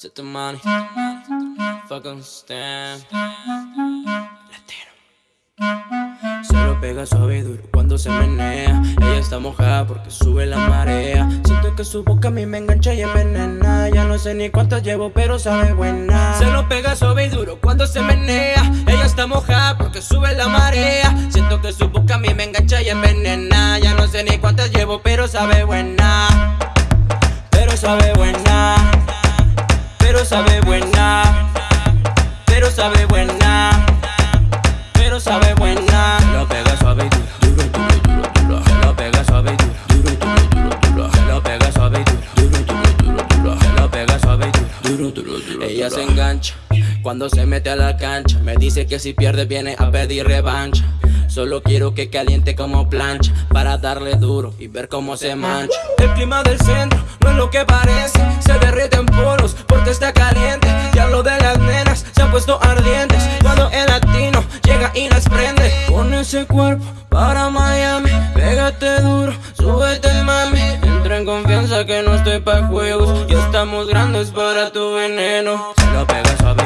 Set the money. Fucking stand. Latino. Se lo pega suave y duro cuando se menea. Ella está mojada porque sube la marea. Siento que su boca a mí me engancha y envenena. Ya no sé ni cuántas llevo, pero sabe buena. Se lo pega suave y duro cuando se menea. Ella está mojada porque sube la marea. Siento que su boca a mí me engancha y envenena. Ya no sé ni cuántas llevo, pero sabe buena. Pero sabe buena. Pero sabe buena. Pero sabe buena. Pero sabe buena. Lo pega suave y duro, duro, duro, duro, duro. Lo pega suave y duro, duro, duro, duro, duro. Lo pega suave y duro, duro, duro, duro, duro. Lo pega suave y duro, duro, duro, duro. Ella se engancha cuando se mete a la cancha. Me dice que si pierde viene a pedir revancha. Solo quiero que caliente como plancha Para darle duro y ver cómo se mancha El clima del centro no es lo que parece Se derrite en poros porque está caliente llega y las prende Con ese cuerpo para Miami Pégate duro, súbete mami. Entra en confianza que no estoy pa' juegos. Ya estamos grandes para tu veneno. Lo pega suave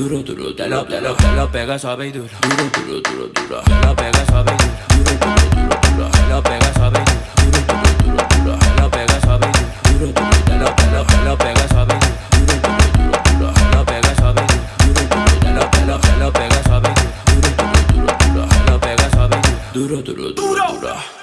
Duro, duro, te lo, te lo, te lo pega suave y duro. Duro, duro, duro, duro. Te lo pega suave y duro. Duro, duro, duro, duro. Te lo pega suave y duro. Duro, duro, duro, duro. Te lo pega suave y duro. Duro, duro, te lo, te lo, te lo pega suave y duro. Duro, duro, duro, Te lo pega suave y duro. Duro, te lo, te lo, te lo pega suave y duro. Duro, duro, duro, Te lo pega suave y duro Duro, duro, duro, duro.